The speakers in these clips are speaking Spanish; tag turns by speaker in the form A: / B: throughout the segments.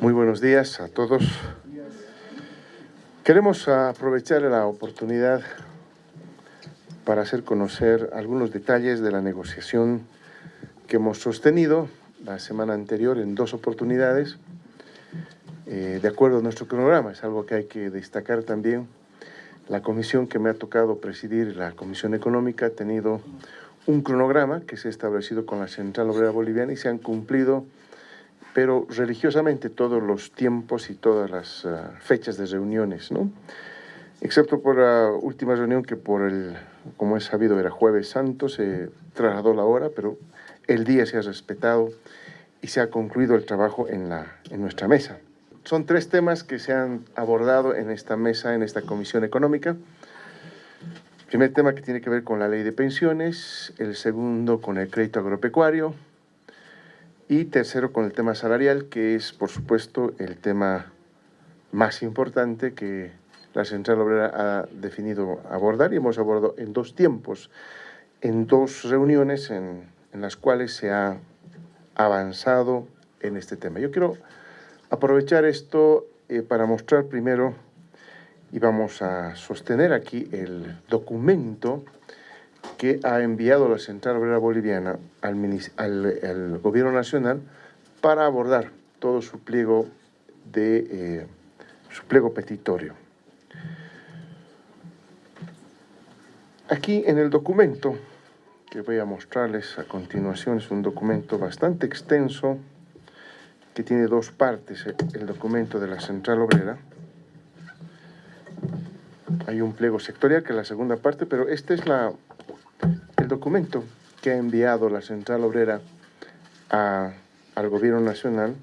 A: Muy buenos días a todos. Queremos aprovechar la oportunidad para hacer conocer algunos detalles de la negociación que hemos sostenido la semana anterior en dos oportunidades, eh, de acuerdo a nuestro cronograma. Es algo que hay que destacar también. La comisión que me ha tocado presidir, la Comisión Económica, ha tenido un cronograma que se ha establecido con la Central Obrera Boliviana y se han cumplido, pero religiosamente, todos los tiempos y todas las ah, fechas de reuniones, ¿no? Excepto por la última reunión que por el, como es sabido, era jueves santo, se trasladó la hora, pero el día se ha respetado y se ha concluido el trabajo en, la, en nuestra mesa. Son tres temas que se han abordado en esta mesa, en esta comisión económica. Primer tema que tiene que ver con la ley de pensiones, el segundo con el crédito agropecuario y tercero con el tema salarial, que es por supuesto el tema más importante que la Central Obrera ha definido abordar y hemos abordado en dos tiempos, en dos reuniones en, las cuales se ha avanzado en este tema. Yo quiero aprovechar esto eh, para mostrar primero y vamos a sostener aquí el documento que ha enviado la Central Obrera Boliviana al, al, Gobierno Nacional para abordar todo su pliego, de, eh, su pliego petitorio. Aquí en el documento que voy a mostrarles a continuación es un documento bastante extenso que tiene dos partes, el documento de la Central Obrera, hay un pliego sectorial, que es la segunda parte, pero este es la, documento que ha enviado la Central Obrera al Gobierno Nacional.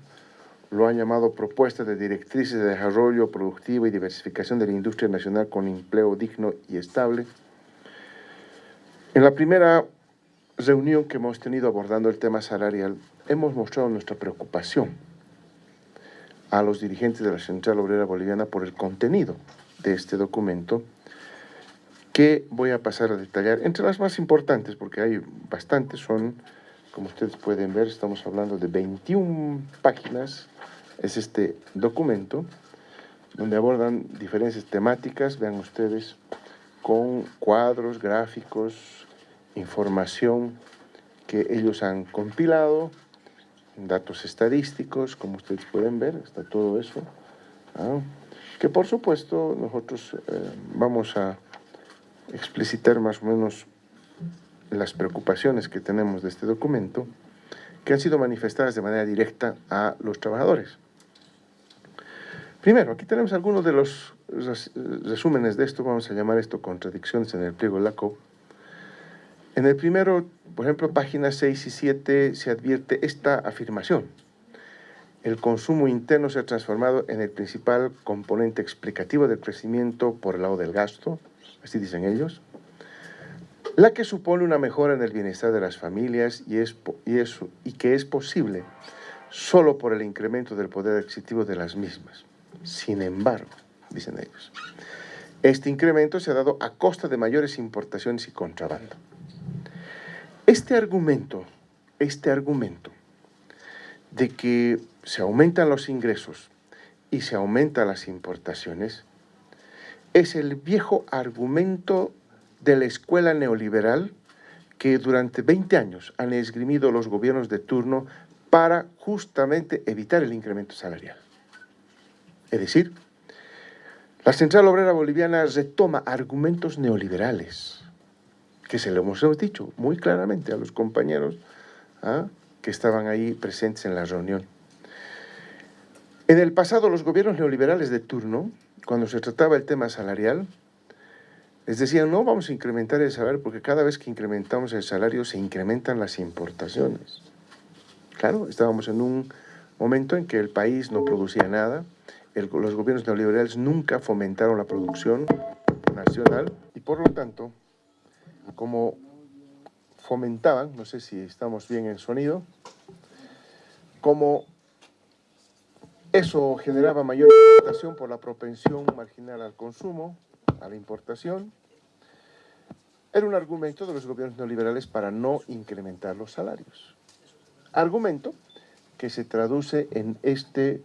A: Lo han llamado Propuesta de Directrices de Desarrollo Productivo y Diversificación de la Industria Nacional con Empleo Digno y Estable. En la primera reunión que hemos tenido abordando el tema salarial, hemos mostrado nuestra preocupación a los dirigentes de la Central Obrera Boliviana por el contenido de este documento que voy a pasar a detallar. Entre las más importantes, porque hay bastantes, son, como ustedes pueden ver, estamos hablando de 21 páginas, es este documento, donde abordan diferentes temáticas, vean ustedes, con cuadros, gráficos, información que ellos han compilado, datos estadísticos, como ustedes pueden ver, está todo eso. ¿ah? que por supuesto nosotros eh, vamos a explicitar más o menos las preocupaciones que tenemos de este documento, que han sido manifestadas de manera directa a los trabajadores. Primero, aquí tenemos algunos de los resúmenes de esto, vamos a llamar esto contradicciones en el pliego de la COP. En el primero, por ejemplo, páginas 6 y 7, se advierte esta afirmación el consumo interno se ha transformado en el principal componente explicativo del crecimiento por el lado del gasto, así dicen ellos, la que supone una mejora en el bienestar de las familias y, es, y, que es posible solo por el incremento del poder adquisitivo de las mismas. Sin embargo, dicen ellos, este incremento se ha dado a costa de mayores importaciones y contrabando. Este argumento, este argumento de que se aumentan los ingresos y se aumentan las importaciones, es el viejo argumento de la escuela neoliberal que durante 20 años han esgrimido los gobiernos de turno para justamente evitar el incremento salarial. Es decir, la Central Obrera Boliviana retoma argumentos neoliberales, que se lo hemos dicho muy claramente a los compañeros ¿ah? que estaban ahí presentes en la reunión. En el pasado, los gobiernos neoliberales de turno, cuando se trataba el tema salarial, les decían, no vamos a incrementar el salario porque cada vez que incrementamos el salario se incrementan las importaciones. Claro, estábamos en un momento en que el país no producía nada, los gobiernos neoliberales nunca fomentaron la producción nacional y por lo tanto, como fomentaban, no sé si estamos bien en sonido, como eso generaba mayor importación por la propensión marginal al consumo, a la importación. Era un argumento de los gobiernos neoliberales para no incrementar los salarios. Argumento que se traduce en este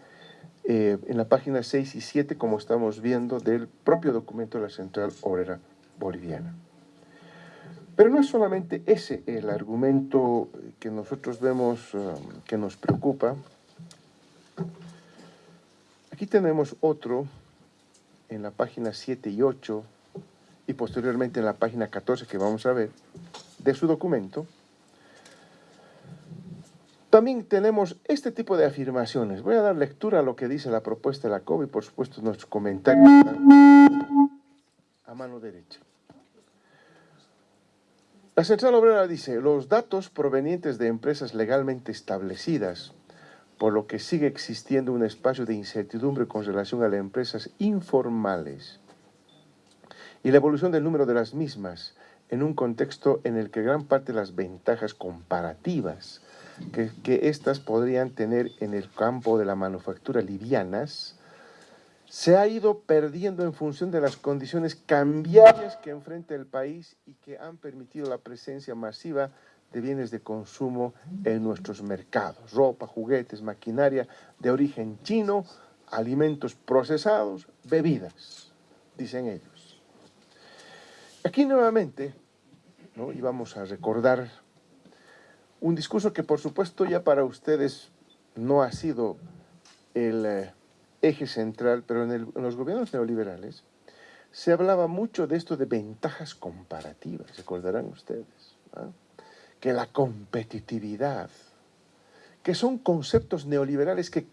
A: eh, en la página 6 y 7, como estamos viendo, del propio documento de la Central Obrera Boliviana. Pero no es solamente ese el argumento que nosotros vemos um, que nos preocupa. Aquí tenemos otro en la página 7 y 8 y posteriormente en la página 14 que vamos a ver de su documento, también tenemos este tipo de afirmaciones. Voy a dar lectura a lo que dice la propuesta de la COB y por supuesto nuestros comentarios a mano derecha. La Central Obrera dice, los datos provenientes de empresas legalmente establecidas, por lo que sigue existiendo un espacio de incertidumbre con relación a las empresas informales y la evolución del número de las mismas en un contexto en el que gran parte de las ventajas comparativas que, que podrían tener en el campo de la manufactura livianas, se ha ido perdiendo en función de las condiciones cambiarias que enfrenta el país y que han permitido la presencia masiva de bienes de consumo en nuestros mercados, ropa, juguetes, maquinaria de origen chino, alimentos procesados, bebidas, dicen ellos. Aquí nuevamente, ¿no? y vamos a recordar un discurso que por supuesto ya para ustedes no ha sido el eh, eje central, pero en, los gobiernos neoliberales se hablaba mucho de esto de ventajas comparativas, recordarán ustedes, que la competitividad, que son conceptos neoliberales que,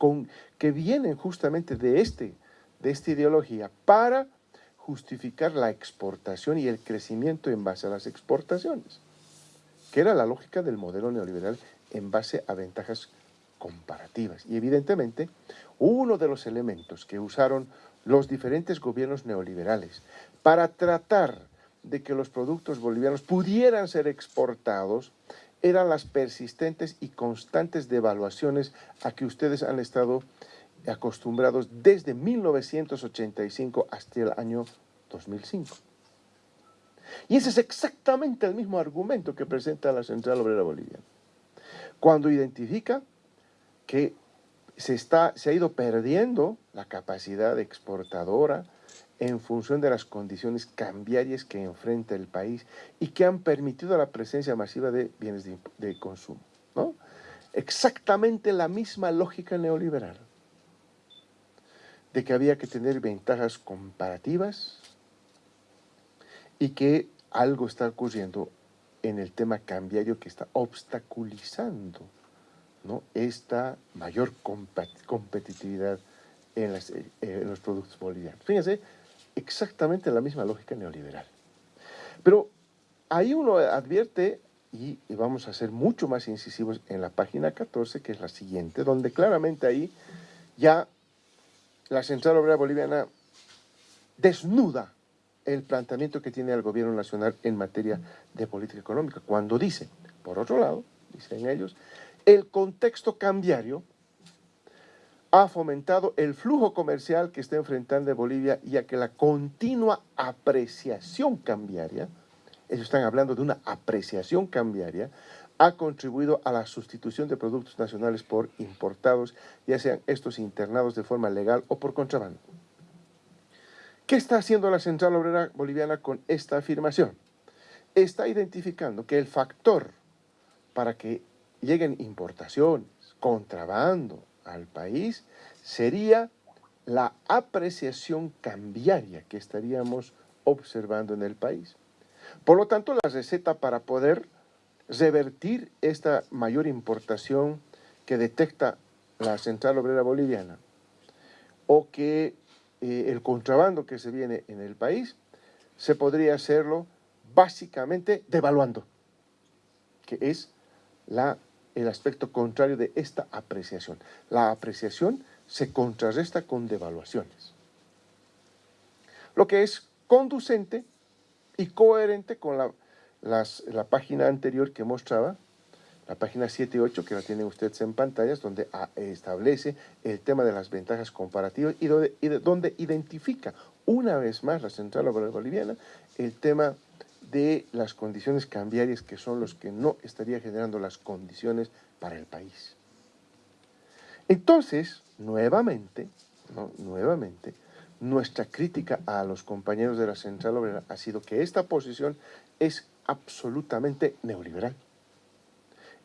A: que vienen justamente de, este, de esta ideología para justificar la exportación y el crecimiento en base a las exportaciones que era la lógica del modelo neoliberal en base a ventajas comparativas. Y evidentemente, uno de los elementos que usaron los diferentes gobiernos neoliberales para tratar de que los productos bolivianos pudieran ser exportados eran las persistentes y constantes devaluaciones a que ustedes han estado acostumbrados desde 1985 hasta el año 2005. Y ese es exactamente el mismo argumento que presenta la Central Obrera Boliviana. Cuando identifica que se, está, se ha ido perdiendo la capacidad exportadora en función de las condiciones cambiarias que enfrenta el país y que han permitido la presencia masiva de bienes de, consumo. ¿no? Exactamente la misma lógica neoliberal de que había que tener ventajas comparativas y que algo está ocurriendo en el tema cambiario que está obstaculizando ¿no? esta mayor competitividad en, eh, los productos bolivianos. Fíjense, exactamente la misma lógica neoliberal. Pero ahí uno advierte, y, vamos a ser mucho más incisivos en la página 14, que es la siguiente, donde claramente ahí ya la Central Obrera Boliviana desnuda el planteamiento que tiene el gobierno nacional en materia de política económica, cuando dice, por otro lado, dicen ellos, el contexto cambiario ha fomentado el flujo comercial que está enfrentando Bolivia, ya que la continua apreciación cambiaria, ellos están hablando de una apreciación cambiaria, ha contribuido a la sustitución de productos nacionales por importados, ya sean estos internados de forma legal o por contrabando. ¿Qué está haciendo la Central Obrera Boliviana con esta afirmación? Está identificando que el factor para que lleguen importaciones, contrabando al país, sería la apreciación cambiaria que estaríamos observando en el país. Por lo tanto, la receta para poder revertir esta mayor importación que detecta la Central Obrera Boliviana o que eh, el contrabando que se viene en el país, se podría hacerlo básicamente devaluando, que es la, el aspecto contrario de esta apreciación. La apreciación se contrarresta con devaluaciones, lo que es conducente y coherente con la, la página anterior que mostraba la página 7 y 8 que la tienen ustedes en pantallas, donde ah, establece el tema de las ventajas comparativas y donde, identifica una vez más la Central Obrera Boliviana el tema de las condiciones cambiarias que son los que no estaría generando las condiciones para el país. Entonces, nuevamente, nuevamente, nuestra crítica a los compañeros de la Central Obrera ha sido que esta posición es absolutamente neoliberal.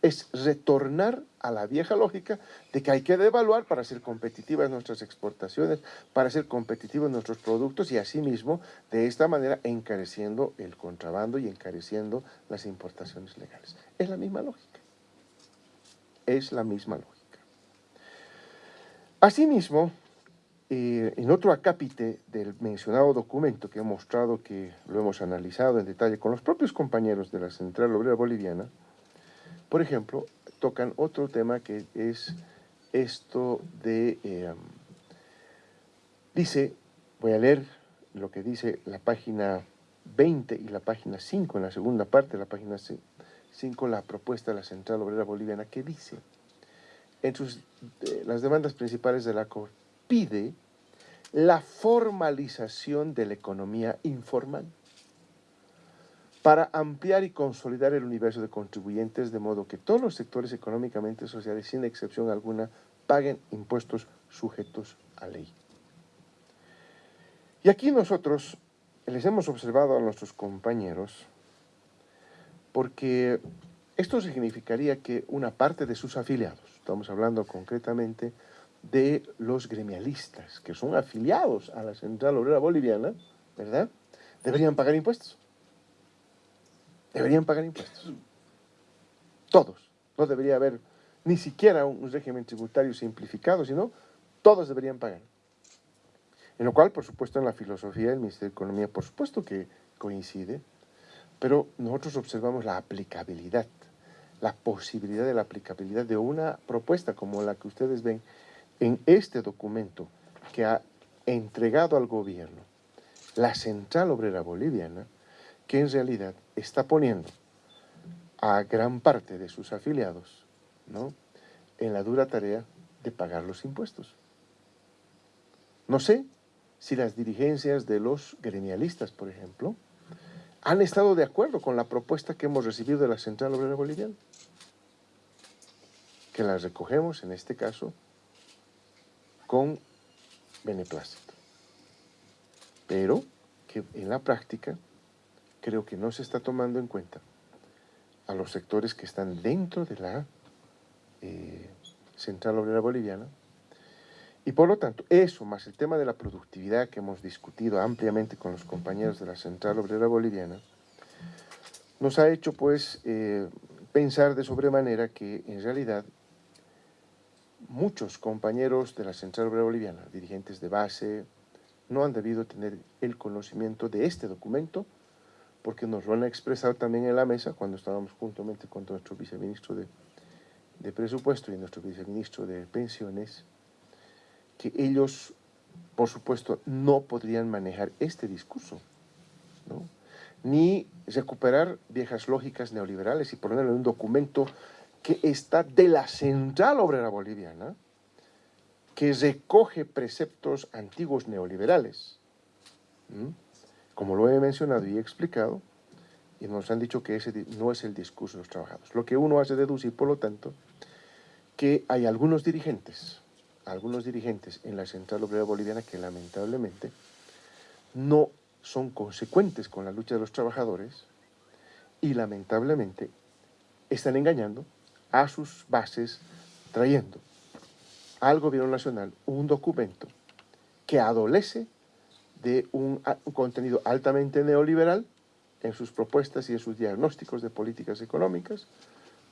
A: Es retornar a la vieja lógica de que hay que devaluar para ser competitivas nuestras exportaciones, para ser competitivos nuestros productos y asimismo de esta manera encareciendo el contrabando y encareciendo las importaciones legales. Es la misma lógica. Es la misma lógica. Asimismo, eh, en otro acápite del mencionado documento que he mostrado que lo hemos analizado en detalle con los propios compañeros de la Central Obrera Boliviana, por ejemplo, tocan otro tema que es esto de... Eh, dice, voy a leer lo que dice la página 20 y la página 5, en la segunda parte de la página 5, la propuesta de la Central Obrera Boliviana, que dice, en sus, eh, las demandas principales de la Corte, pide la formalización de la economía informal para ampliar y consolidar el universo de contribuyentes de modo que todos los sectores económicamente sociales, sin excepción alguna, paguen impuestos sujetos a ley. Y aquí nosotros les hemos observado a nuestros compañeros porque esto significaría que una parte de sus afiliados, estamos hablando concretamente de los gremialistas, que son afiliados a la Central Obrera Boliviana, ¿verdad? Deberían pagar impuestos. Deberían pagar impuestos. Todos. No debería haber ni siquiera un régimen tributario simplificado, sino todos deberían pagar. En lo cual, por supuesto, en la filosofía del Ministerio de Economía, por supuesto que coincide, pero nosotros observamos la aplicabilidad, la posibilidad de la aplicabilidad de una propuesta como la que ustedes ven en este documento que ha entregado al gobierno la Central Obrera Boliviana, que en realidad está poniendo a gran parte de sus afiliados ¿no? en la dura tarea de pagar los impuestos. No sé si las dirigencias de los gremialistas, por ejemplo, han estado de acuerdo con la propuesta que hemos recibido de la Central Obrera Boliviana, que las recogemos en este caso con beneplácito. Pero que en la práctica creo que no se está tomando en cuenta a los sectores que están dentro de la eh, Central Obrera Boliviana. Y por lo tanto, eso más el tema de la productividad que hemos discutido ampliamente con los compañeros de la Central Obrera Boliviana, nos ha hecho pues eh, pensar de sobremanera que en realidad muchos compañeros de la Central Obrera Boliviana, dirigentes de base, no han debido tener el conocimiento de este documento porque nos lo han expresado también en la mesa cuando estábamos juntamente con nuestro viceministro de, de Presupuesto y nuestro viceministro de Pensiones, que ellos, por supuesto, no podrían manejar este discurso, ni recuperar viejas lógicas neoliberales y ponerlo en un documento que está de la central obrera boliviana, que recoge preceptos antiguos neoliberales, como lo he mencionado y he explicado, y nos han dicho que ese no es el discurso de los trabajadores. Lo que uno hace deducir, por lo tanto, que hay algunos dirigentes, algunos dirigentes en la Central Obrera Boliviana que lamentablemente no son consecuentes con la lucha de los trabajadores y lamentablemente están engañando a sus bases trayendo al gobierno nacional un documento que adolece de un, contenido altamente neoliberal en sus propuestas y en sus diagnósticos de políticas económicas,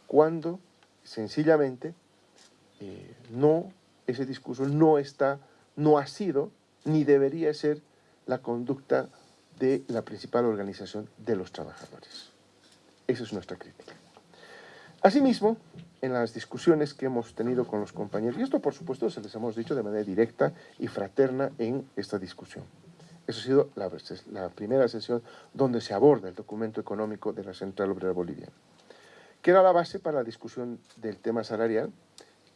A: cuando sencillamente eh, no, ese discurso no está, no ha sido, ni debería ser la conducta de la principal organización de los trabajadores. Esa es nuestra crítica. Asimismo, en las discusiones que hemos tenido con los compañeros, y esto por supuesto se les hemos dicho de manera directa y fraterna en esta discusión. Esa ha sido la, la primera sesión donde se aborda el documento económico de la Central Obrera Boliviana, que era la base para la discusión del tema salarial,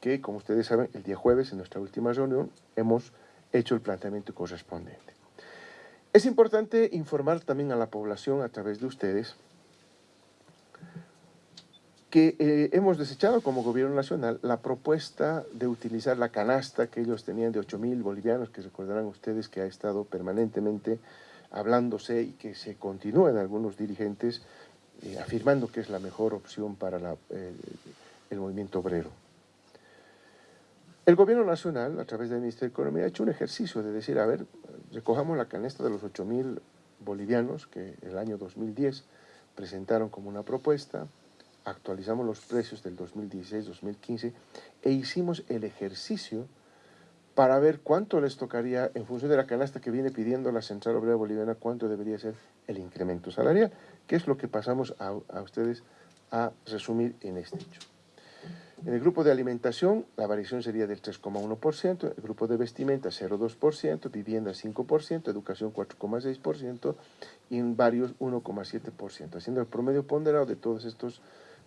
A: que como ustedes saben, el día jueves, en nuestra última reunión, hemos hecho el planteamiento correspondiente. Es importante informar también a la población a través de ustedes que eh, hemos desechado como gobierno nacional la propuesta de utilizar la canasta que ellos tenían de 8 mil bolivianos, que recordarán ustedes que ha estado permanentemente hablándose y que se continúa en algunos dirigentes eh, afirmando que es la mejor opción para el movimiento obrero. El gobierno nacional, a través del Ministerio de Economía, ha hecho un ejercicio de decir, a ver, recojamos la canasta de los 8 mil bolivianos que el año 2010 presentaron como una propuesta, actualizamos los precios del 2016-2015 e hicimos el ejercicio para ver cuánto les tocaría, en función de la canasta que viene pidiendo la Central Obrera Boliviana, cuánto debería ser el incremento salarial, que es lo que pasamos a, a ustedes a resumir en este hecho. En el grupo de alimentación, la variación sería del 3,1%, el grupo de vestimenta 0,2%, vivienda 5%, educación 4,6% y en varios 1,7%. Haciendo el promedio ponderado de todos estos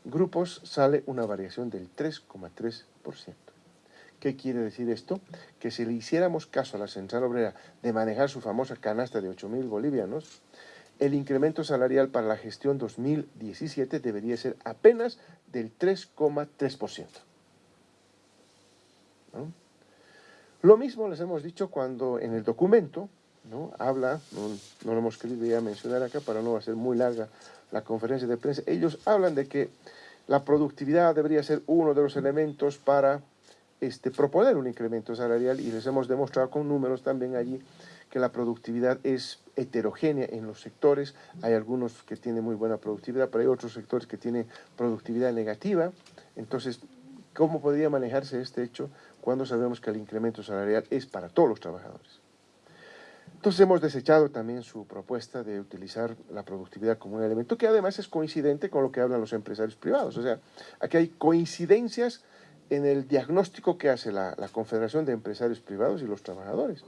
A: grupos, sale una variación del 3,3%. ¿Qué quiere decir esto? Que si le hiciéramos caso a la Central Obrera de manejar su famosa canasta de 8.000 bolivianos, el incremento salarial para la gestión 2017 debería ser apenas del 3,3%. Lo mismo les hemos dicho cuando en el documento ¿no? habla, no, lo hemos querido ya mencionar acá para no hacer muy larga la conferencia de prensa, ellos hablan de que la productividad debería ser uno de los elementos para este, proponer un incremento salarial y les hemos demostrado con números también allí que la productividad es heterogénea en los sectores. Hay algunos que tienen muy buena productividad, pero hay otros sectores que tienen productividad negativa. Entonces, ¿cómo podría manejarse este hecho cuando sabemos que el incremento salarial es para todos los trabajadores? Entonces hemos desechado también su propuesta de utilizar la productividad como un elemento que además es coincidente con lo que hablan los empresarios privados. O sea, aquí hay coincidencias en el diagnóstico que hace la, la Confederación de Empresarios Privados y los trabajadores.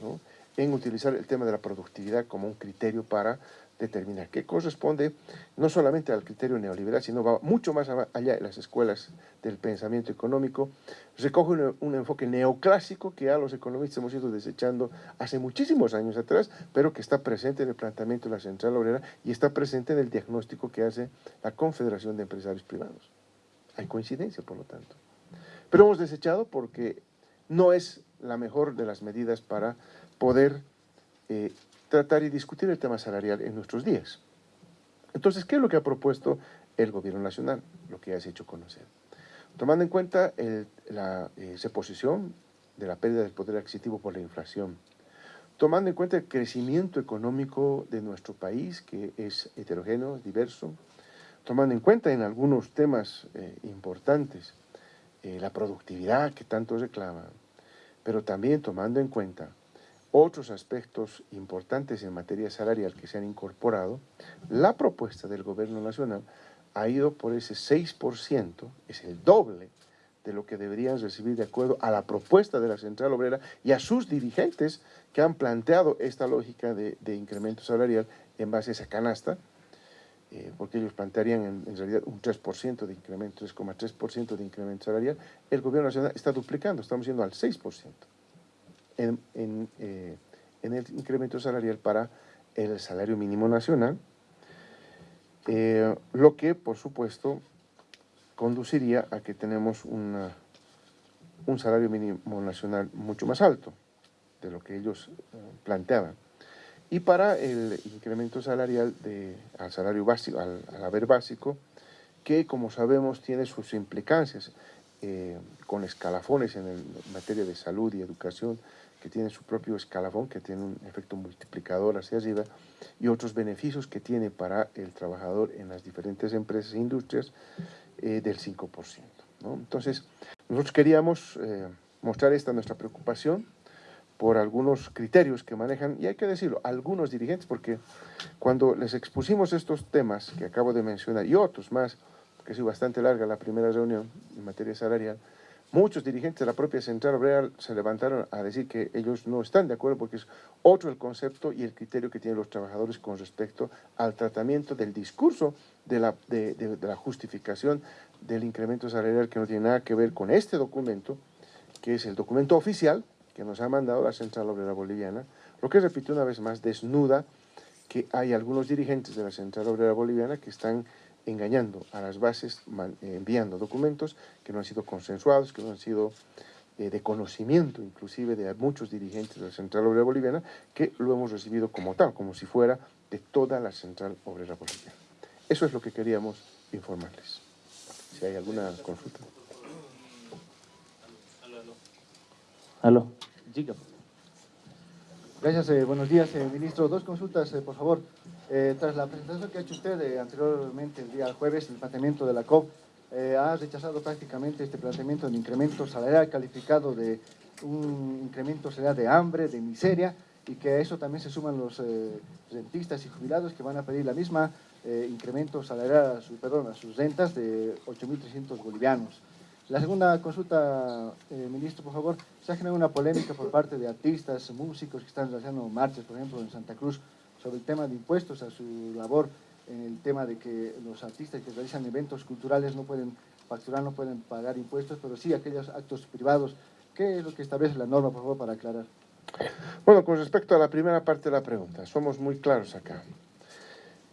A: ¿no? en utilizar el tema de la productividad como un criterio para determinar qué corresponde no solamente al criterio neoliberal, sino va mucho más allá de las escuelas del pensamiento económico, recoge un, enfoque neoclásico que ya los economistas hemos ido desechando hace muchísimos años atrás, pero que está presente en el planteamiento de la Central Obrera y está presente en el diagnóstico que hace la Confederación de Empresarios Privados. Hay coincidencia, por lo tanto. Pero hemos desechado porque no es la mejor de las medidas para poder eh, tratar y discutir el tema salarial en nuestros días. Entonces, ¿qué es lo que ha propuesto el gobierno nacional? Lo que ya has hecho conocer. Tomando en cuenta la eh, posición de la pérdida del poder adquisitivo por la inflación, tomando en cuenta el crecimiento económico de nuestro país, que es heterogéneo, diverso, tomando en cuenta en algunos temas eh, importantes eh, la productividad que tanto reclama, pero también tomando en cuenta otros aspectos importantes en materia salarial que se han incorporado, la propuesta del gobierno nacional ha ido por ese 6%, es el doble de lo que deberían recibir de acuerdo a la propuesta de la Central Obrera y a sus dirigentes que han planteado esta lógica de, incremento salarial en base a esa canasta, eh, porque ellos plantearían en, en, realidad un 3% de incremento, 3,3% de incremento salarial, el gobierno nacional está duplicando, estamos yendo al 6% en, eh, en, el incremento salarial para el salario mínimo nacional, eh, lo que, por supuesto, conduciría a que tenemos una, un salario mínimo nacional mucho más alto de lo que ellos eh, planteaban. Y para el incremento salarial de, al salario básico, al, haber básico, que como sabemos tiene sus implicancias con escalafones en, el, materia de salud y educación, que tiene su propio escalafón, que tiene un efecto multiplicador hacia arriba, y otros beneficios que tiene para el trabajador en las diferentes empresas e industrias eh, del 5%. ¿no? Entonces, nosotros queríamos eh, mostrar esta nuestra preocupación por algunos criterios que manejan, y hay que decirlo, algunos dirigentes, porque cuando les expusimos estos temas que acabo de mencionar, y otros más, que ha sido bastante larga la primera reunión en materia salarial, Muchos dirigentes de la propia Central Obrera se levantaron a decir que ellos no están de acuerdo porque es otro el concepto y el criterio que tienen los trabajadores con respecto al tratamiento del discurso de la, de, la justificación del incremento salarial que no tiene nada que ver con este documento, que es el documento oficial que nos ha mandado la Central Obrera Boliviana, lo que repito una vez más desnuda que hay algunos dirigentes de la Central Obrera Boliviana que están engañando a las bases, eh, enviando documentos que no han sido consensuados, que no han sido eh, de conocimiento inclusive de muchos dirigentes de la Central Obrera Boliviana, que lo hemos recibido como tal, como si fuera de toda la Central Obrera Boliviana. Eso es lo que queríamos informarles. Si hay alguna consulta.
B: Aló. Gracias, eh, buenos días, eh, ministro. Dos consultas, eh, por favor. Tras la presentación que ha hecho usted anteriormente, el día jueves, el planteamiento de la COP, ha rechazado prácticamente este planteamiento de incremento salarial calificado de un incremento salarial de hambre, de miseria, y que a eso también se suman los rentistas y jubilados que van a pedir la misma incremento salarial a, su, perdón, a sus rentas de 8.300 bolivianos. La segunda consulta, eh, ministro, por favor, se ha generado una polémica por parte de artistas, músicos que están realizando marchas, por ejemplo, en Santa Cruz, sobre el tema de impuestos a su labor, en el tema de que los artistas que realizan eventos culturales no pueden facturar, no pueden pagar impuestos, pero sí aquellos actos privados. ¿Qué es lo que establece la norma, por favor, para aclarar?
A: Bueno, con respecto a la primera parte de la pregunta, somos muy claros acá.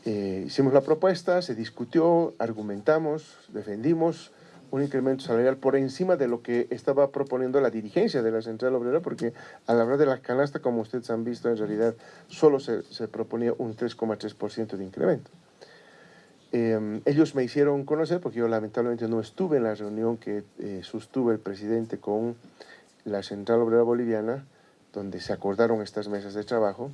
A: Eh, hicimos la propuesta, se discutió, argumentamos, defendimos, un incremento salarial por encima de lo que estaba proponiendo la dirigencia de la Central Obrera, porque a la hora de la canasta, como ustedes han visto, en realidad solo se, se proponía un 3,3% de incremento. Em, ellos me hicieron conocer, porque yo lamentablemente no estuve en la reunión que eh, sostuvo el presidente con la Central Obrera Boliviana, donde se acordaron estas mesas de trabajo,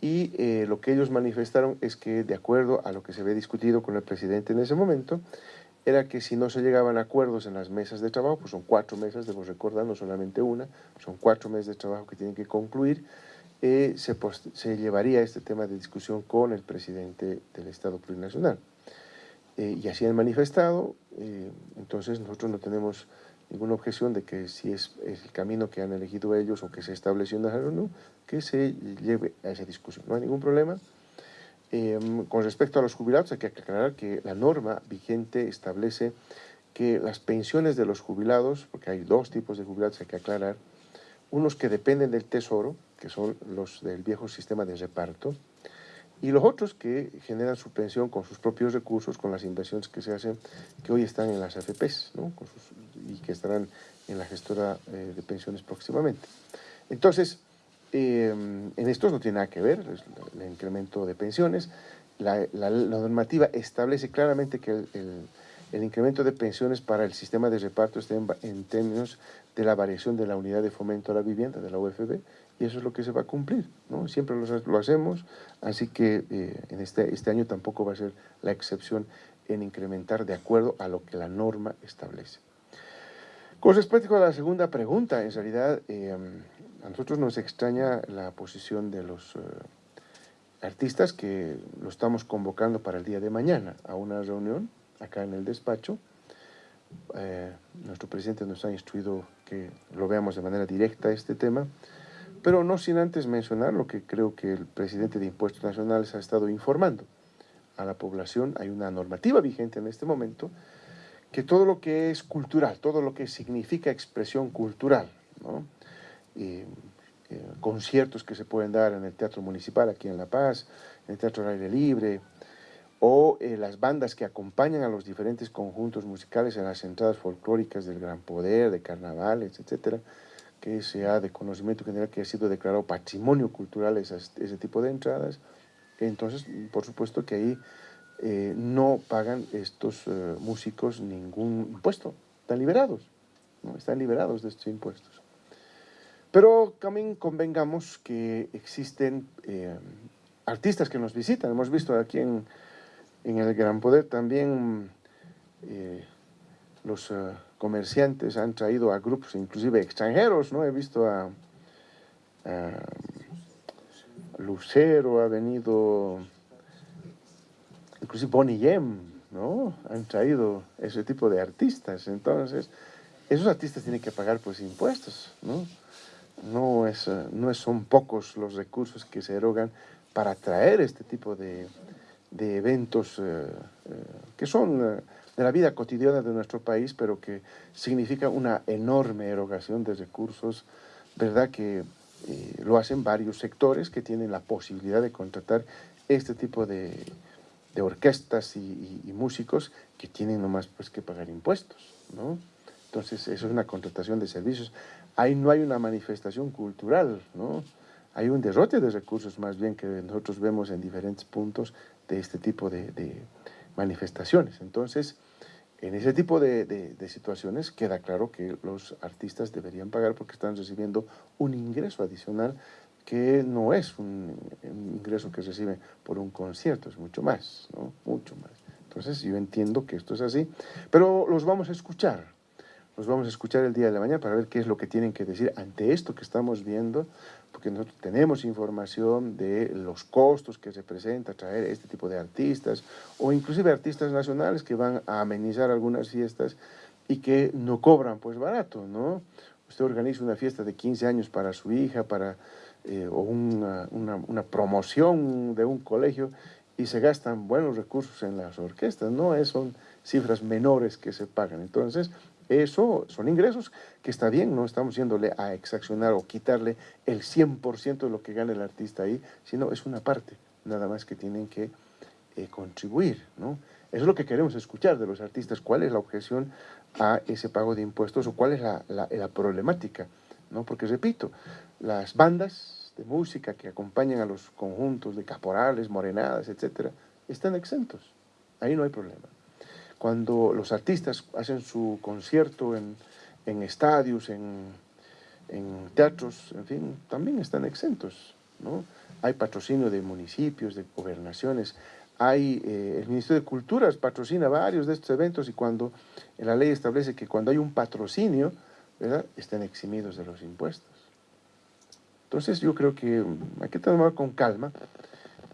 A: y eh, lo que ellos manifestaron es que, de acuerdo a lo que se había discutido con el presidente en ese momento, era que si no se llegaban a acuerdos en las mesas de trabajo, pues son cuatro mesas, debo recordar, no solamente una, son cuatro meses de trabajo que tienen que concluir, eh, se, se, llevaría este tema de discusión con el presidente del Estado Plurinacional. Eh, y así han manifestado, eh, entonces nosotros no tenemos ninguna objeción de que si es, es, el camino que han elegido ellos o que se estableció en la reunión, que se lleve a esa discusión. No hay ningún problema. Em, con respecto a los jubilados, hay que aclarar que la norma vigente establece que las pensiones de los jubilados, porque hay dos tipos de jubilados, hay que aclarar, unos que dependen del tesoro, que son los del viejo sistema de reparto, y los otros que generan su pensión con sus propios recursos, con las inversiones que se hacen, que hoy están en las AFPs, ¿no? y que estarán en la gestora eh, de pensiones próximamente. Entonces, Em, en estos no tiene nada que ver el, incremento de pensiones. La, normativa establece claramente que el, incremento de pensiones para el sistema de reparto está en, términos de la variación de la unidad de fomento a la vivienda, de la UFB, y eso es lo que se va a cumplir. ¿no? Siempre lo, hacemos, así que eh, en este, este año tampoco va a ser la excepción en incrementar de acuerdo a lo que la norma establece. Con respecto a la segunda pregunta, en realidad... Em, a nosotros nos extraña la posición de los eh, artistas que lo estamos convocando para el día de mañana a una reunión acá en el despacho. Eh, nuestro presidente nos ha instruido que lo veamos de manera directa este tema, pero no sin antes mencionar lo que creo que el presidente de Impuestos Nacionales ha estado informando a la población. Hay una normativa vigente en este momento que todo lo que es cultural, todo lo que significa expresión cultural, ¿no? Eh, conciertos que se pueden dar en el Teatro Municipal aquí en La Paz, en el Teatro al Aire Libre, o eh, las bandas que acompañan a los diferentes conjuntos musicales en las entradas folclóricas del Gran Poder, de carnavales, etcétera, que sea de conocimiento general que ha sido declarado patrimonio cultural ese tipo de entradas. Entonces, por supuesto que ahí eh, no pagan estos músicos ningún impuesto, están liberados, ¿no? están liberados de estos impuestos. Pero también convengamos que existen eh, artistas que nos visitan. Hemos visto aquí en, el Gran Poder también eh, los eh, comerciantes han traído a grupos, inclusive extranjeros, ¿no? He visto a, Lucero, ha venido, inclusive Bonnie Yem, ¿no? Han traído ese tipo de artistas. Entonces, esos artistas tienen que pagar pues impuestos, ¿no? No, es, eh, no son pocos los recursos que se erogan para traer este tipo de, de eventos eh, eh, que son de la vida cotidiana de nuestro país, pero que significa una enorme erogación de recursos, ¿verdad? Que lo hacen varios sectores que tienen la posibilidad de contratar este tipo de, de orquestas y, músicos que tienen nomás pues que pagar impuestos, ¿no? Entonces, eso es una contratación de servicios. Ahí no hay una manifestación cultural, ¿no? Hay un derrote de recursos más bien que nosotros vemos en diferentes puntos de este tipo de, manifestaciones. Entonces, en ese tipo de, situaciones queda claro que los artistas deberían pagar porque están recibiendo un ingreso adicional que no es un, un ingreso que reciben por un concierto, es mucho más, ¿no? Mucho más. Entonces yo entiendo que esto es así, pero los vamos a escuchar, los vamos a escuchar el día de la mañana para ver qué es lo que tienen que decir ante esto que estamos viendo, porque nosotros tenemos información de los costos que representa traer este tipo de artistas, o inclusive artistas nacionales que van a amenizar algunas fiestas y que no cobran pues barato, ¿no? Usted organiza una fiesta de 15 años para su hija, para, eh, o una, una, una promoción de un colegio, y se gastan buenos recursos en las orquestas, no son cifras menores que se pagan. Entonces, eso son ingresos que está bien, no estamos yéndole a exaccionar o quitarle el 100% de lo que gana el artista ahí, sino es una parte, nada más que tienen que eh, contribuir, ¿no? Eso es lo que queremos escuchar de los artistas, cuál es la objeción a ese pago de impuestos o cuál es la, la, la problemática, ¿no? Porque repito, las bandas de música que acompañan a los conjuntos de caporales, morenadas, etcétera, están exentos, ahí no hay problema cuando los artistas hacen su concierto en, estadios, en, teatros, en fin, también están exentos, ¿no? Hay patrocinio de municipios, de gobernaciones, hay, eh, el Ministerio de Culturas patrocina varios de estos eventos y cuando la ley establece que cuando hay un patrocinio, ¿verdad? están eximidos de los impuestos. Entonces yo creo que hay que tomar con calma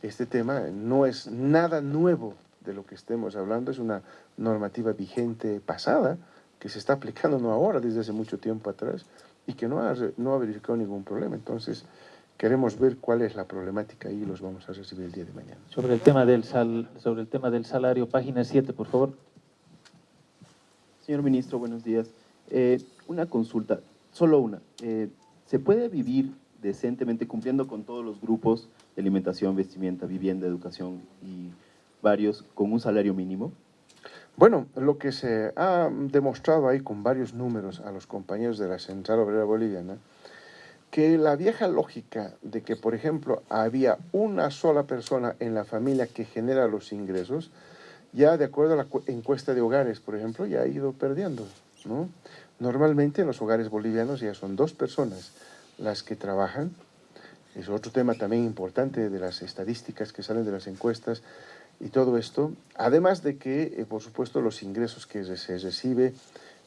A: este tema, no es nada nuevo de lo que estemos hablando, es una normativa vigente pasada, que se está aplicando no ahora, desde hace mucho tiempo atrás, y que no ha, no ha verificado ningún problema. Entonces, queremos ver cuál es la problemática y los vamos a recibir el día de mañana.
C: Sobre el tema del, sal, sobre el tema del salario, página 7, por favor.
D: Señor Ministro, buenos días. Eh, una consulta, solo una. Eh, ¿Se puede vivir decentemente cumpliendo con todos los grupos de alimentación, vestimenta, vivienda, educación y varios con un salario mínimo?
A: Bueno, lo que se ha demostrado ahí con varios números a los compañeros de la Central Obrera Boliviana, que la vieja lógica de que, por ejemplo, había una sola persona en la familia que genera los ingresos, ya de acuerdo a la encuesta de hogares, por ejemplo, ya ha ido perdiendo. ¿no? Normalmente en los hogares bolivianos ya son dos personas las que trabajan. Es otro tema también importante de las estadísticas que salen de las encuestas, y todo esto, además de que, eh, por supuesto, los ingresos que se recibe,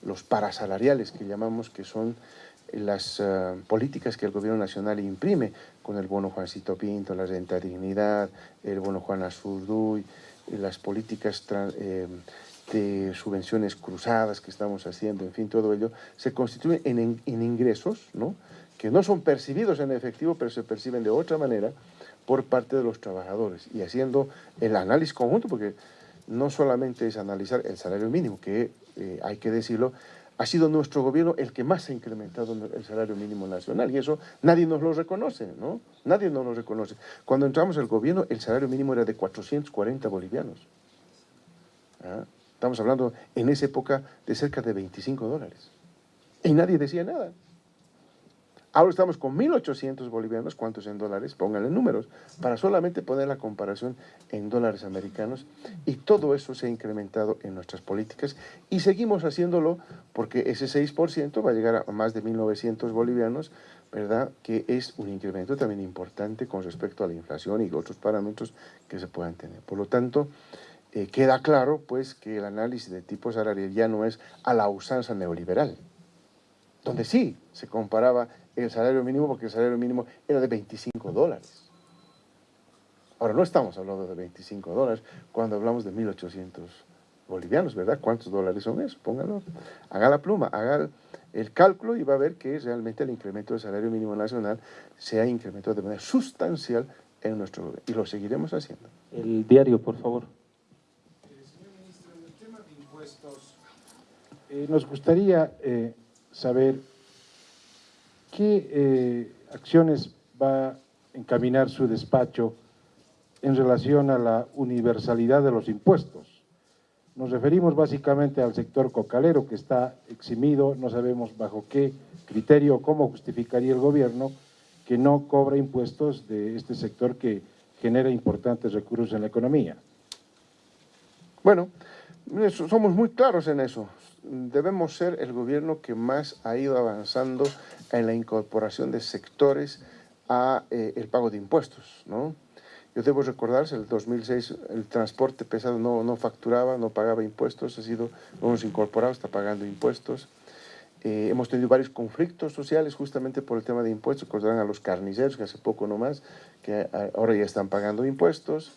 A: los parasalariales que llamamos, que son las uh, políticas que el gobierno nacional imprime con el bono Juancito Pinto, la renta dignidad, el bono Juan Azurduy, las políticas eh, de subvenciones cruzadas que estamos haciendo, en fin, todo ello, se constituye en, en, en ingresos, ¿no? que no son percibidos en efectivo, pero se perciben de otra manera, por parte de los trabajadores y haciendo el análisis conjunto, porque no solamente es analizar el salario mínimo, que eh, hay que decirlo, ha sido nuestro gobierno el que más ha incrementado el salario mínimo nacional y eso nadie nos lo reconoce, ¿no? Nadie nos lo reconoce. Cuando entramos al gobierno el salario mínimo era de 440 bolivianos. ¿Ah? Estamos hablando en esa época de cerca de 25 dólares. Y nadie decía nada. Ahora estamos con 1.800 bolivianos, ¿cuántos en dólares? Pónganle números, para solamente poner la comparación en dólares americanos. Y todo eso se ha incrementado en nuestras políticas y seguimos haciéndolo porque ese 6% va a llegar a más de 1.900 bolivianos, ¿verdad? Que es un incremento también importante con respecto a la inflación y otros parámetros que se puedan tener. Por lo tanto, eh, queda claro pues que el análisis de tipo salarial ya no es a la usanza neoliberal, donde sí se comparaba el salario mínimo porque el salario mínimo era de 25 dólares. Ahora no estamos hablando de 25 dólares cuando hablamos de 1.800 bolivianos, ¿verdad? ¿Cuántos dólares son eso? Póngalo. Haga la pluma, haga el cálculo y va a ver que realmente el incremento del salario mínimo nacional se ha incrementado de manera sustancial en nuestro gobierno y lo seguiremos haciendo.
C: El diario, por favor.
E: Eh, señor ministro, en el tema de impuestos, eh, nos gustaría eh, saber ¿Qué eh, acciones va a encaminar su despacho en relación a la universalidad de los impuestos. Nos referimos básicamente al sector cocalero que está eximido, no sabemos bajo qué criterio cómo justificaría el gobierno que no cobra impuestos de este sector que genera importantes recursos en la economía.
A: Bueno, somos muy claros en eso. Debemos ser el gobierno que más ha ido avanzando en la incorporación de sectores a eh, el pago de impuestos, ¿no? Yo debo recordarse, el 2006 el transporte pesado no, no facturaba, no pagaba impuestos, ha sido, hemos incorporado, está pagando impuestos. Eh, hemos tenido varios conflictos sociales justamente por el tema de impuestos, recordarán a los carniceros, que hace poco nomás, que ahora ya están pagando impuestos.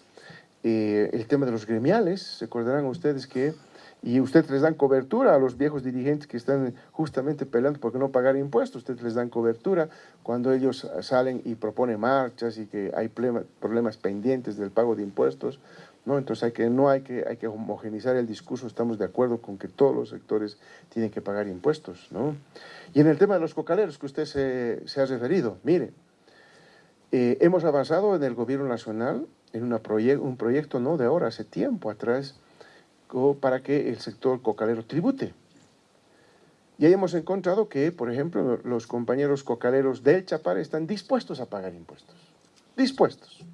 A: Eh, el tema de los gremiales, recordarán ustedes que, y ustedes les dan cobertura a los viejos dirigentes que están justamente peleando por no pagar impuestos, ustedes les dan cobertura cuando ellos salen y proponen marchas y que hay problemas pendientes del pago de impuestos, ¿no? Entonces hay que, no hay que, hay que homogenizar el discurso, estamos de acuerdo con que todos los sectores tienen que pagar impuestos, ¿no? Y en el tema de los cocaleros que usted se, se ha referido, mire, eh, hemos avanzado en el gobierno nacional en una proye- un proyecto no de ahora, hace tiempo atrás, para que el sector cocalero tribute. Y ahí hemos encontrado que, por ejemplo, los compañeros cocaleros del Chapare están dispuestos a pagar impuestos. Dispuestos.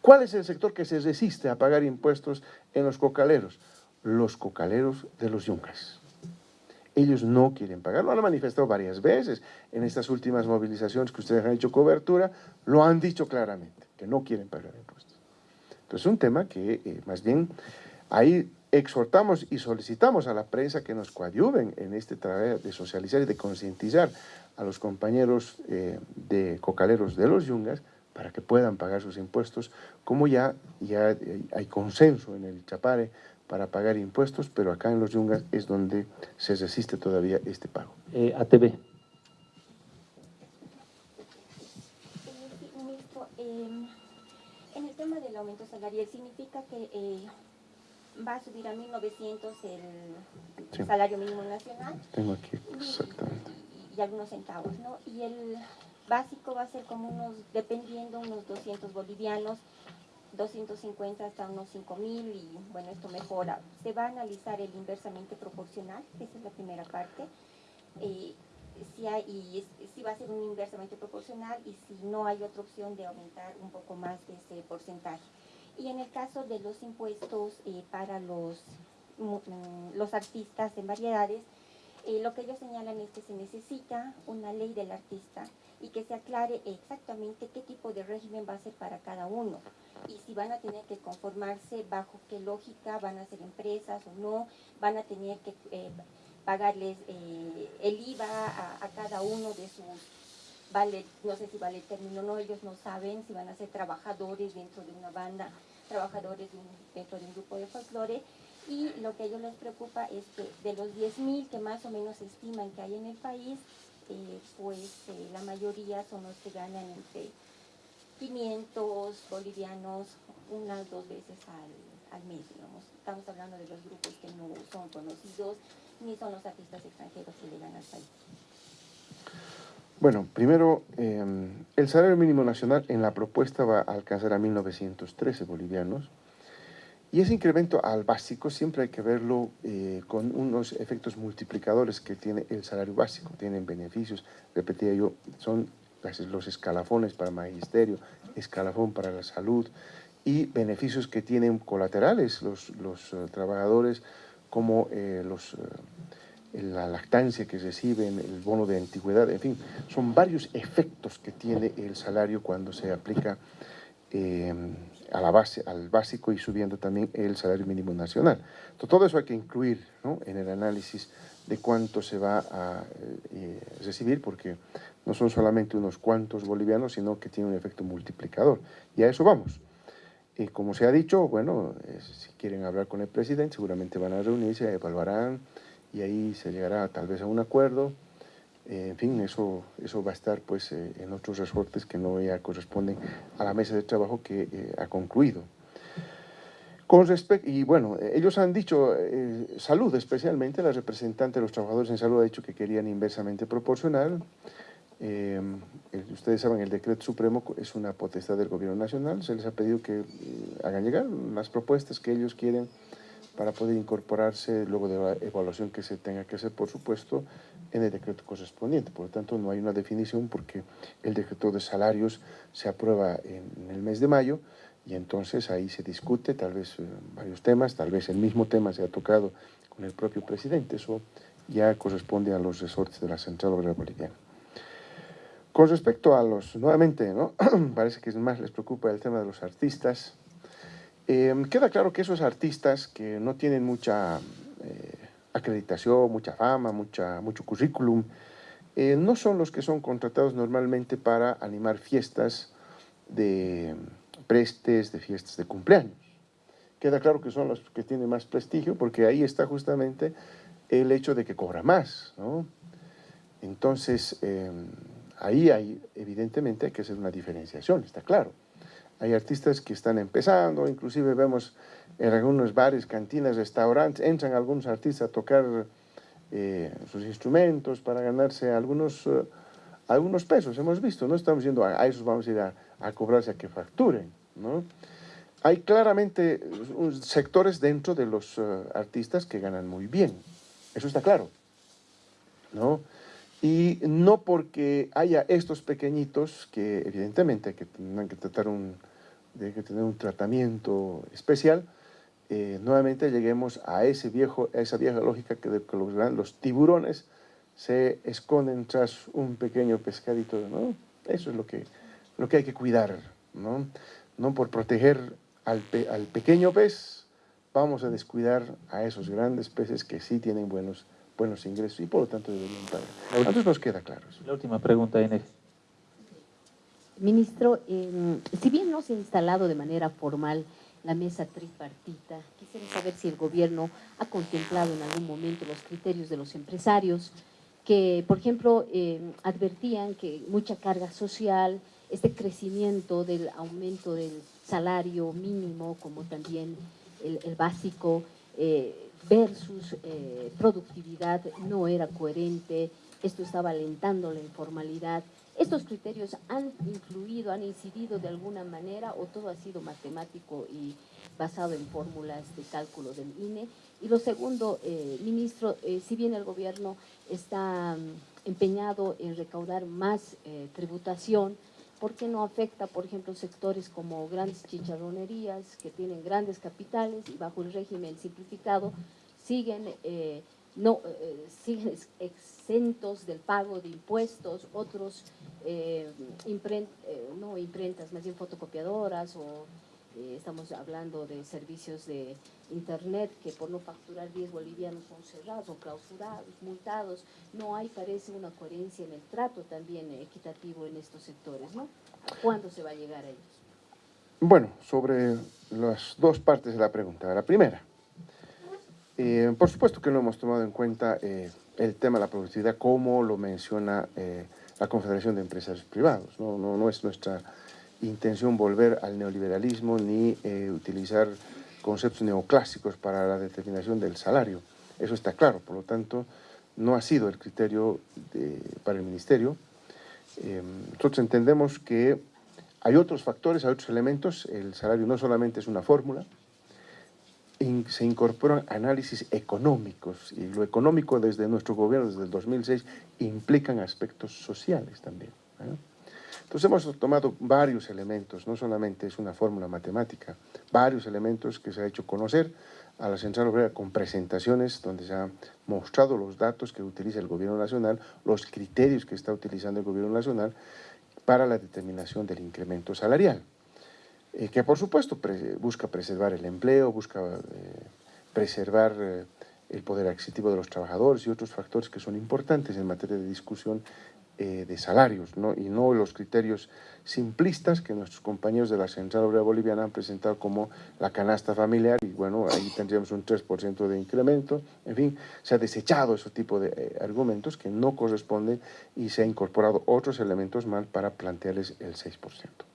A: ¿Cuál es el sector que se resiste a pagar impuestos en los cocaleros? Los cocaleros de los yungas. Ellos no quieren pagar, lo han manifestado varias veces en estas últimas movilizaciones que ustedes han hecho cobertura, lo han dicho claramente, que no quieren pagar impuestos. Entonces es un tema que eh, más bien ahí exhortamos y solicitamos a la prensa que nos coadyuven en este trabajo de socializar y de concientizar a los compañeros eh, de cocaleros de los yungas para que puedan pagar sus impuestos, como ya, ya eh, hay consenso en el Chapare para pagar impuestos, pero acá en los yungas es donde se resiste todavía este pago.
C: Eh, ATV.
F: Eh, sí, ministro, eh, en el tema del aumento salarial, ¿significa que eh, va a subir a 1.900 el
A: Sí.
F: salario mínimo nacional?
A: Tengo aquí exactamente.
F: Y, y algunos centavos, ¿no? Y el básico va a ser como unos, dependiendo, unos 200 bolivianos, 250 hasta unos 5.000 y bueno, esto mejora. Se va a analizar el inversamente proporcional, esa es la primera parte. Eh, si, hay, y si va a ser un inversamente proporcional y si no hay otra opción de aumentar un poco más de ese porcentaje. Y en el caso de los impuestos eh, para los, mm, los artistas en variedades, eh, lo que ellos señalan es que se necesita una ley del artista y que se aclare exactamente qué tipo de régimen va a ser para cada uno. Y si van a tener que conformarse bajo qué lógica, van a ser empresas o no, van a tener que eh, pagarles eh, el IVA a cada uno de sus, no sé si vale el término no, ellos no saben si van a ser trabajadores dentro de una banda, trabajadores dentro de un grupo de folclore y lo que a ellos les preocupa es que de los 10.000 que más o menos estiman que hay en el país, eh, pues eh, la mayoría son los que ganan entre 500 bolivianos unas dos veces al, al mes. Estamos hablando de los grupos que no son conocidos ni son los artistas extranjeros que llegan al país.
A: Bueno, primero, eh, el salario mínimo nacional en la propuesta va a alcanzar a 1.913 bolivianos y ese incremento al básico siempre hay que verlo eh, con unos efectos multiplicadores que tiene el salario básico. Tienen beneficios, repetía yo, son los escalafones para magisterio, escalafón para la salud y beneficios que tienen colaterales los, los eh, trabajadores como eh, los... la lactancia que reciben, el bono de antigüedad, en fin, son varios efectos que tiene el salario cuando se aplica eh, a la base, al básico y subiendo también el salario mínimo nacional. Entonces, todo eso hay que incluir ¿no? en el análisis de cuánto se va a eh, recibir, porque no son solamente unos cuantos bolivianos, sino que tiene un efecto multiplicador. Y a eso vamos. Y como se ha dicho, bueno, eh, si quieren hablar con el presidente, seguramente van a reunirse, evaluarán y ahí se llegará tal vez a un acuerdo. Eh, en fin, eso, eso va a estar pues eh, en otros resortes que no ya corresponden a la mesa de trabajo que eh, ha concluido. Con respecto, y bueno, ellos han dicho, eh, salud especialmente, la representante de los trabajadores en salud ha dicho que querían inversamente proporcional. Ustedes saben, el decreto supremo es una potestad del gobierno nacional. Se les ha pedido que hagan llegar las propuestas que ellos quieren para poder incorporarse luego de la evaluación que se tenga que hacer, por supuesto, en el decreto correspondiente. Por lo tanto, no hay una definición porque el decreto de salarios se aprueba en, el mes de mayo y entonces ahí se discute tal vez eh, varios temas, tal vez el mismo tema se ha tocado con el propio presidente. Eso ya corresponde a los resortes de la Central Obrera Boliviana. Con respecto a los, nuevamente, ¿no? parece que más les preocupa el tema de los artistas. Eh, queda claro que esos artistas que no tienen mucha eh, acreditación, mucha fama, mucha, mucho currículum, eh, no son los que son contratados normalmente para animar fiestas de prestes, de fiestas de cumpleaños. Queda claro que son los que tienen más prestigio porque ahí está justamente el hecho de que cobra más, ¿no? Entonces, eh, ahí hay, evidentemente, hay que hacer una diferenciación, está claro. Hay artistas que están empezando, inclusive vemos en algunos bares, cantinas, restaurantes, entran algunos artistas a tocar eh, sus instrumentos para ganarse algunos, eh, algunos pesos, hemos visto, no estamos diciendo a, esos vamos a ir a, cobrarse a que facturen, ¿no? Hay claramente uh, sectores dentro de los artistas que ganan muy bien, eso está claro, ¿no? Y no porque haya estos pequeñitos que evidentemente que, tendrán que tratar un, hay que tener un tratamiento especial, eh, nuevamente lleguemos a, ese viejo, a esa vieja lógica que, de, que los, los, tiburones se esconden tras un pequeño pescadito, ¿no? Eso es lo que, lo que hay que cuidar, ¿no? No por proteger al, pe, al pequeño pez, vamos a descuidar a esos grandes peces que sí tienen buenos buenos ingresos y por lo tanto deberían pagar. Entonces nos queda claro eso.
C: La última pregunta, Inés.
G: Ministro, eh, si bien no se ha instalado de manera formal la mesa tripartita, quisiera saber si el gobierno ha contemplado en algún momento los criterios de los empresarios que, por ejemplo, eh, advertían que mucha carga social, este crecimiento del aumento del salario mínimo, como también el, el básico, eh, versus eh, productividad no era coherente, esto estaba alentando la informalidad. ¿Estos criterios han influido, han incidido de alguna manera o todo ha sido matemático y basado en fórmulas de cálculo del INE? Y lo segundo, eh, ministro, eh, si bien el gobierno está um, empeñado en recaudar más eh, tributación, ¿por qué no afecta, por ejemplo, sectores como grandes chicharronerías que tienen grandes capitales y bajo el régimen simplificado siguen, no, eh, siguen exentos del pago de impuestos, otros eh, imprent, no imprentas, más bien fotocopiadoras o estamos hablando de servicios de internet que por no facturar 10 bolivianos son cerrados o clausurados, multados. No hay, parece, una coherencia en el trato también equitativo en estos sectores, ¿no? ¿Cuándo se va a llegar a ellos?
A: Bueno, sobre las dos partes de la pregunta. La primera, eh, por supuesto que no hemos tomado en cuenta eh, el tema de la productividad como lo menciona eh, la Confederación de Empresarios Privados. No, no, es nuestra intención volver al neoliberalismo ni utilizar conceptos neoclásicos para la determinación del salario. Eso está claro, por lo tanto, no ha sido el criterio de, para el Ministerio. nosotros entendemos que hay otros factores, hay otros elementos. El salario no solamente es una fórmula, se incorporan análisis económicos y lo económico desde nuestro gobierno, desde el 2006, implican aspectos sociales también. ¿eh? Entonces hemos tomado varios elementos, no solamente es una fórmula matemática, varios elementos que se ha hecho conocer a la Central Obrera con presentaciones donde se han mostrado los datos que utiliza el Gobierno Nacional, los criterios que está utilizando el Gobierno Nacional para la determinación del incremento salarial eh, que por supuesto busca preservar el empleo, busca eh, preservar eh, el poder adquisitivo de los trabajadores y otros factores que son importantes en materia de discusión de salarios, ¿no? y no los criterios simplistas que nuestros compañeros de la Central Obrera Boliviana han presentado como la canasta familiar, y bueno, ahí tendríamos un 3% de incremento, en fin, se ha desechado ese tipo de argumentos que no corresponden y se ha incorporado otros elementos más para plantearles el 6%.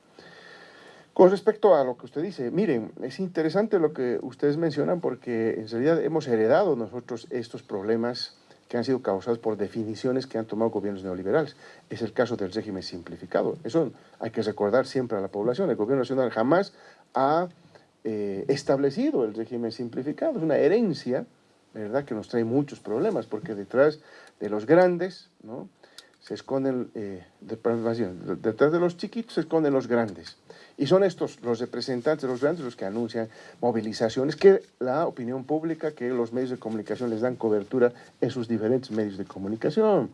A: Con respecto a lo que usted dice, miren, es interesante lo que ustedes mencionan porque en realidad hemos heredado nosotros estos problemas que han sido causados por definiciones que han tomado gobiernos neoliberales. Es el caso del régimen simplificado. Eso hay que recordar siempre a la población. El gobierno nacional jamás ha eh, establecido el régimen simplificado. Es una herencia, ¿verdad?, que nos trae muchos problemas, porque detrás de los grandes, ¿no?, se esconden, eh, detrás de los chiquitos se esconden los grandes. Y son estos, los representantes de los grandes, los que anuncian movilizaciones, que la opinión pública, que los medios de comunicación les dan cobertura en sus diferentes medios de comunicación.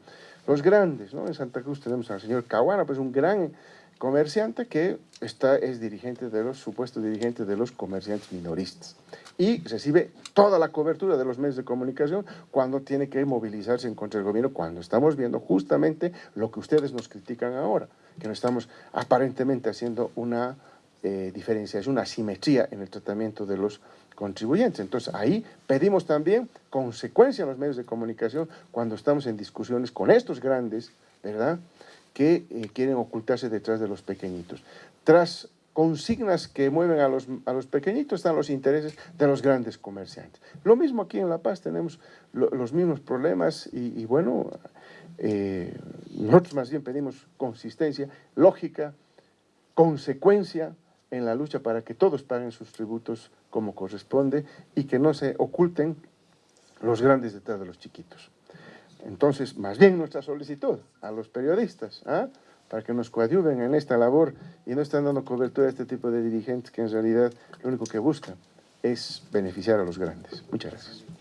A: Los grandes, ¿no? En Santa Cruz tenemos al señor Caguana, pues un gran comerciante que está, es dirigente de los, supuestos dirigentes de los comerciantes minoristas. Y recibe toda la cobertura de los medios de comunicación cuando tiene que movilizarse en contra del gobierno, cuando estamos viendo justamente lo que ustedes nos critican ahora, que no estamos aparentemente haciendo una eh, diferenciación, una simetría en el tratamiento de los contribuyentes. Entonces ahí pedimos también consecuencia en los medios de comunicación cuando estamos en discusiones con estos grandes, ¿verdad?, que eh, quieren ocultarse detrás de los pequeñitos. Tras consignas que mueven a los, a los pequeñitos están los intereses de los grandes comerciantes. Lo mismo aquí en La Paz tenemos los mismos problemas y, bueno, eh, nosotros más bien pedimos consistencia, lógica, consecuencia en la lucha para que todos paguen sus tributos como corresponde y que no se oculten los grandes detrás de los chiquitos. Entonces, más bien nuestra solicitud a los periodistas, ¿ah? para que nos coadyuven en esta labor y no están dando cobertura a este tipo de dirigentes que en realidad lo único que buscan es beneficiar a los grandes. Muchas gracias.